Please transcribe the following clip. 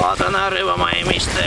Saatana ryva, ei mistä.